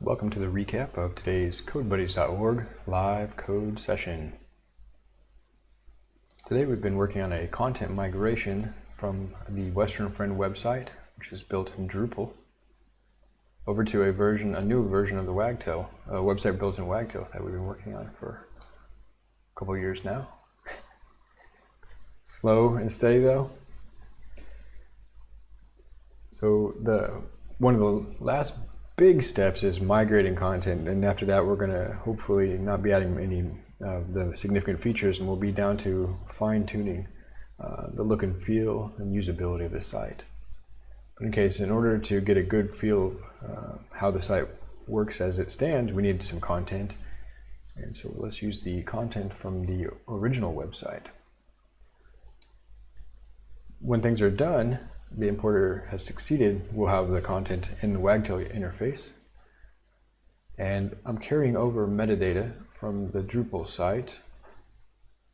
Welcome to the recap of today's CodeBuddies.org live code session. Today we've been working on a content migration from the Western Friend website, which is built in Drupal, over to a version, a new version of the Wagtail, a website built in Wagtail that we've been working on for a couple years now. Slow and steady though. So the one of the last big steps is migrating content, and after that, we're going to hopefully not be adding any of the significant features, and we'll be down to fine tuning uh, the look and feel and usability of the site. But in case, in order to get a good feel of uh, how the site works as it stands, we need some content. And so let's use the content from the original website. When things are done, the importer has succeeded, we'll have the content in the Wagtail interface. And I'm carrying over metadata from the Drupal site.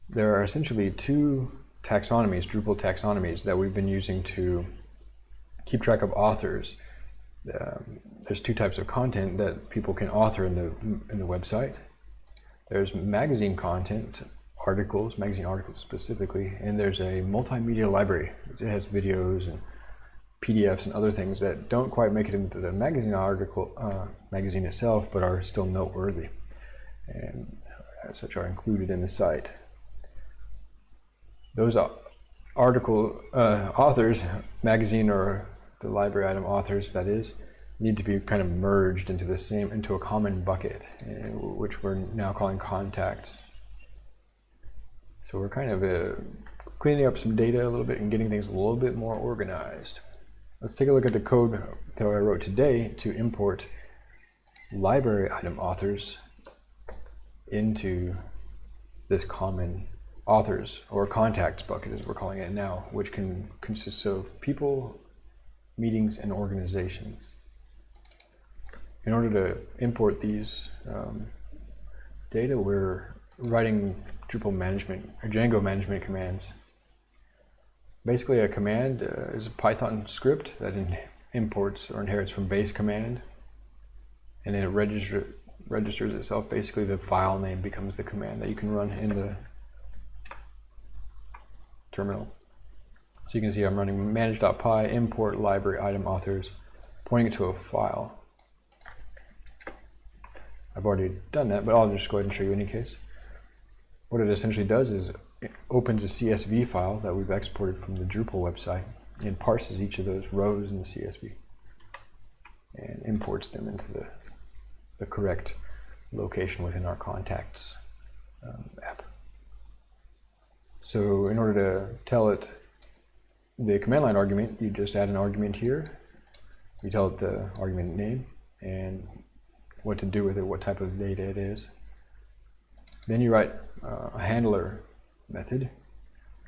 There are essentially two taxonomies, Drupal taxonomies, that we've been using to keep track of authors. Um, there's two types of content that people can author in the, in the website. There's magazine content, articles, magazine articles specifically, and there's a multimedia library. It has videos and PDFs and other things that don't quite make it into the magazine article, uh, magazine itself, but are still noteworthy, and as such are included in the site. Those article uh, authors, magazine or the library item authors, that is, need to be kind of merged into the same, into a common bucket, which we're now calling contacts. So we're kind of uh, cleaning up some data a little bit and getting things a little bit more organized. Let's take a look at the code that I wrote today to import library item authors into this common authors or contacts bucket as we're calling it now, which can consist of people, meetings, and organizations. In order to import these um, data, we're writing Drupal management or Django management commands. Basically, a command uh, is a Python script that imports or inherits from base command, and then it register, registers itself. Basically, the file name becomes the command that you can run in the terminal. So you can see I'm running manage.py import library item authors, pointing it to a file. I've already done that, but I'll just go ahead and show you in any case. What it essentially does is opens a CSV file that we've exported from the Drupal website and parses each of those rows in the CSV and imports them into the, the correct location within our contacts um, app. So in order to tell it the command line argument, you just add an argument here. You tell it the argument name and what to do with it, what type of data it is. Then you write uh, a handler method.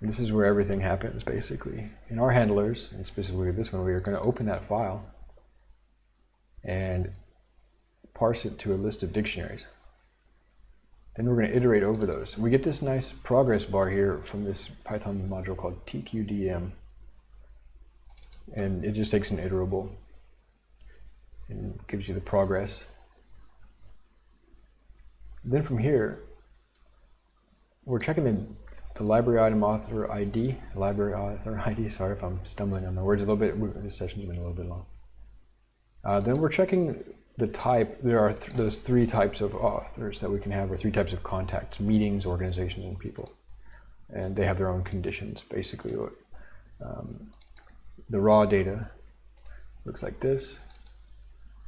And this is where everything happens, basically. In our handlers, and specifically this one, we are going to open that file and parse it to a list of dictionaries. Then we're going to iterate over those. We get this nice progress bar here from this Python module called tqdm. And it just takes an iterable and gives you the progress. Then from here, we're checking the, the library item author ID, library author ID. Sorry if I'm stumbling on the words a little bit. This session's been a little bit long. Uh, then we're checking the type. There are th those three types of authors that we can have, or three types of contacts: meetings, organizations, and people. And they have their own conditions. Basically, um, the raw data looks like this,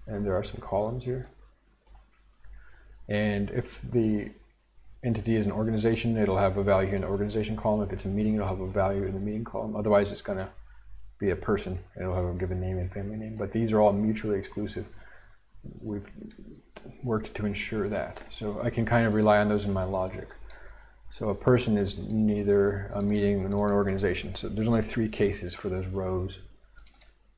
and there are some columns here. And if the entity is an organization, it'll have a value in the organization column. If it's a meeting, it'll have a value in the meeting column. Otherwise, it's going to be a person. It'll have a given name and family name. But these are all mutually exclusive. We've worked to ensure that. So I can kind of rely on those in my logic. So a person is neither a meeting nor an organization. So there's only three cases for those rows.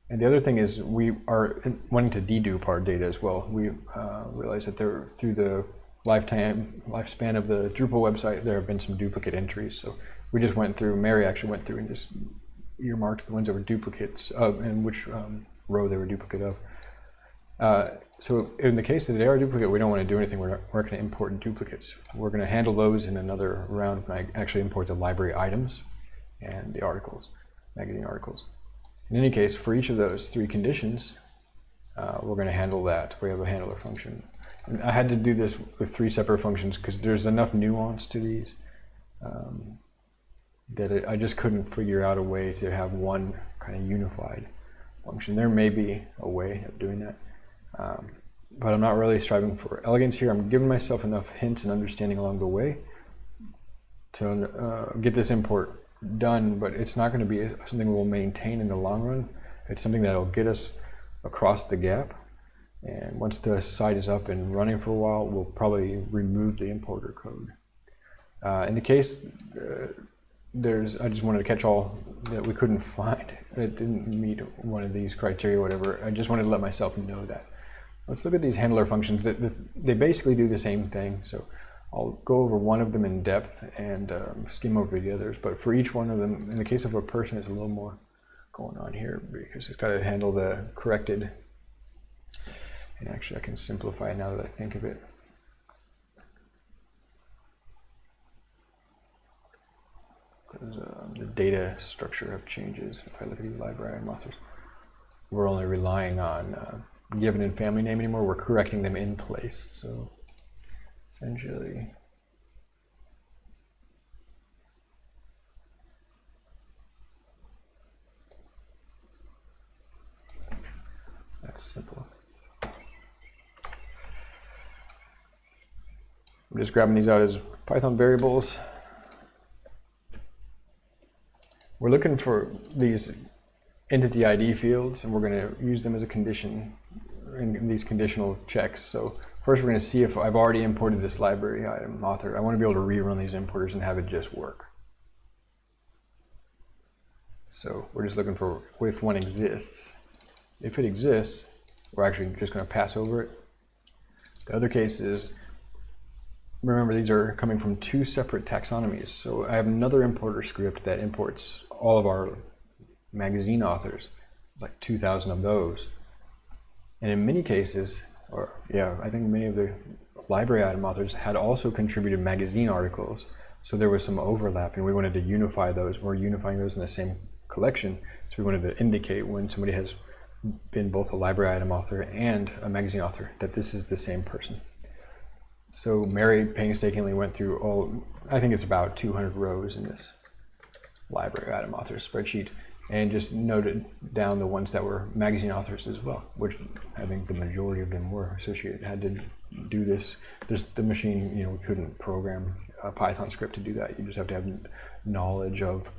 And the other thing is we are wanting to dedupe our data as well. We uh, realize that there, through the lifetime lifespan of the Drupal website, there have been some duplicate entries. So we just went through, Mary actually went through and just earmarked the ones that were duplicates of and which um, row they were duplicate of. Uh, so in the case that they are duplicate, we don't want to do anything. We're not, we're going to import duplicates. We're going to handle those in another round when I actually import the library items and the articles, magazine articles. In any case, for each of those three conditions, uh, we're going to handle that. We have a handler function. I had to do this with three separate functions because there's enough nuance to these um, that it, I just couldn't figure out a way to have one kind of unified function. There may be a way of doing that, um, but I'm not really striving for elegance here. I'm giving myself enough hints and understanding along the way to uh, get this import done, but it's not going to be something we'll maintain in the long run. It's something that'll get us across the gap. And once the site is up and running for a while, we'll probably remove the importer code. Uh, in the case, uh, there's, I just wanted to catch all that we couldn't find. It didn't meet one of these criteria, whatever. I just wanted to let myself know that. Let's look at these handler functions. They basically do the same thing. So I'll go over one of them in depth and um, skim over the others. But for each one of them, in the case of a person, it's a little more going on here because it's got to handle the corrected. And actually, I can simplify now that I think of it. Because um, the data structure of changes, if I look at the library and authors, we're only relying on uh, given and family name anymore. We're correcting them in place. So essentially, That's simple. Just grabbing these out as Python variables. We're looking for these entity ID fields, and we're going to use them as a condition in these conditional checks. So first we're going to see if I've already imported this library item author. I want to be able to rerun these importers and have it just work. So we're just looking for if one exists. If it exists, we're actually just going to pass over it. The other case is, remember these are coming from two separate taxonomies. So I have another importer script that imports all of our magazine authors, like 2,000 of those. And in many cases, or yeah, I think many of the library item authors had also contributed magazine articles. So there was some overlap and we wanted to unify those. We're unifying those in the same collection. So we wanted to indicate when somebody has been both a library item author and a magazine author, that this is the same person. So Mary painstakingly went through all, I think it's about 200 rows in this library item author spreadsheet and just noted down the ones that were magazine authors as well, which I think the majority of them were associated, had to do this. There's the machine, you know, we couldn't program a Python script to do that. You just have to have knowledge of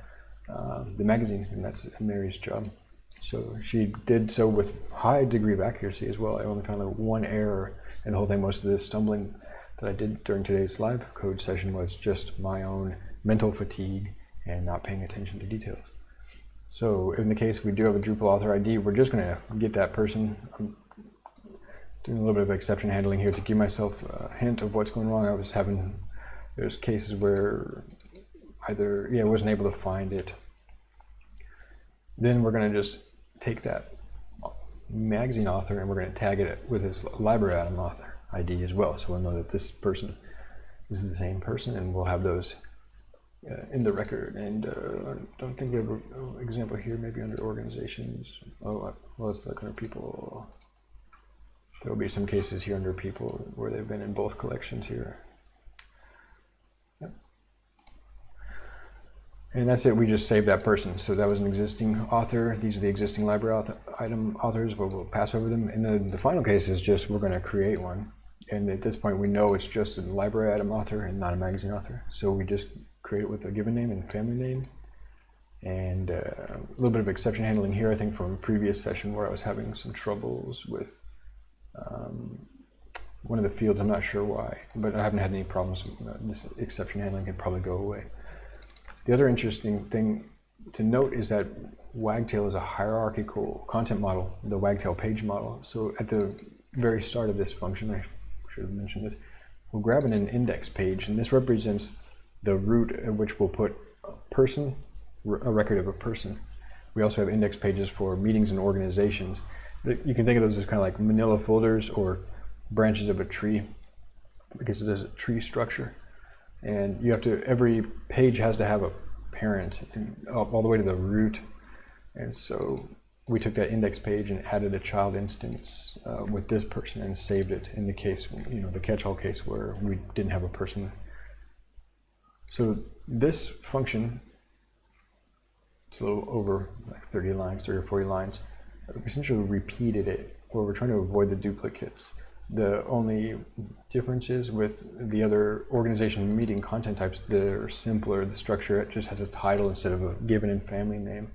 uh, the magazine, and that's Mary's job. So she did so with high degree of accuracy as well. I only found like one error in the whole thing. Most of the stumbling that I did during today's live code session was just my own mental fatigue and not paying attention to details. So in the case we do have a Drupal author ID, we're just going to get that person. I'm doing a little bit of exception handling here to give myself a hint of what's going wrong. I was having, there's cases where either, yeah, I wasn't able to find it. Then we're going to just take that magazine author and we're going to tag it with his library item author ID as well. So we'll know that this person is the same person and we'll have those uh, in the record. And uh, I don't think we have an example here, maybe under organizations. Oh, uh, well, let's look under people. There will be some cases here under people where they've been in both collections here. And that's it, we just saved that person. So that was an existing author. These are the existing library author, item authors, but we'll pass over them. And then the final case is just we're gonna create one. And at this point we know it's just a library item author and not a magazine author. So we just create it with a given name and family name. And uh, a little bit of exception handling here, I think from a previous session where I was having some troubles with um, one of the fields, I'm not sure why, but I haven't had any problems. This exception handling can probably go away. The other interesting thing to note is that Wagtail is a hierarchical content model, the Wagtail page model. So at the very start of this function, I should have mentioned this, We'll grab an index page, and this represents the root at which we'll put a person, a record of a person. We also have index pages for meetings and organizations. you can think of those as kind of like manila folders or branches of a tree because it is a tree structure. And you have to, every page has to have a parent all the way to the root. And so we took that index page and added a child instance uh, with this person and saved it in the case, you know, the catch-all case where we didn't have a person. So this function, it's a little over like 30 lines, 30 or 40 lines, essentially repeated it where we're trying to avoid the duplicates. The only differences with the other organization meeting content types, they're simpler. The structure it just has a title instead of a given and family name.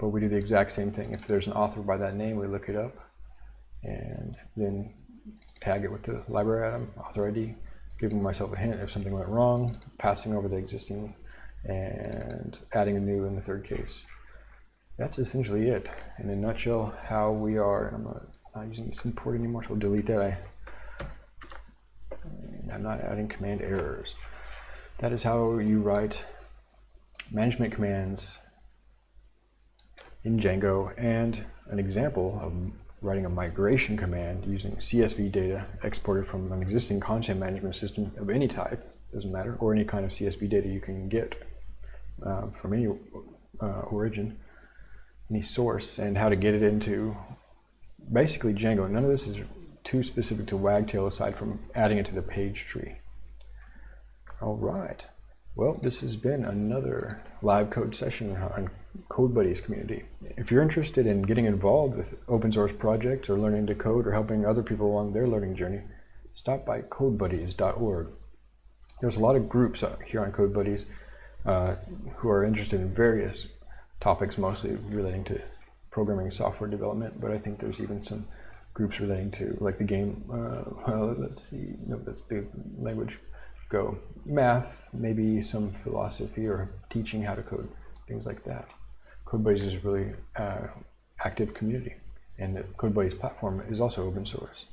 But we do the exact same thing. If there's an author by that name, we look it up and then tag it with the library item, author ID, giving myself a hint if something went wrong, passing over the existing and adding a new in the third case. That's essentially it. In a nutshell, how we are, I'm not, not using this import anymore, so I'll delete that. I, I'm not adding command errors. That is how you write management commands in Django and an example of writing a migration command using CSV data exported from an existing content management system of any type, doesn't matter, or any kind of CSV data you can get uh, from any uh, origin, any source, and how to get it into basically Django. None of this is too specific to Wagtail aside from adding it to the page tree. All right. Well, this has been another live code session on Code Buddies community. If you're interested in getting involved with open source projects or learning to code or helping other people along their learning journey, stop by codebuddies.org. There's a lot of groups here on Code Buddies uh, who are interested in various topics, mostly relating to programming software development, but I think there's even some groups relating to like the game, uh, well, let's see, no, that's the language Go. Math, maybe some philosophy or teaching how to code, things like that. CodeBuddies is a really uh, active community, and the CodeBuddies platform is also open source.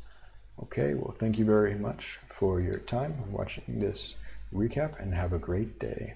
Okay, well, thank you very much for your time watching this recap, and have a great day.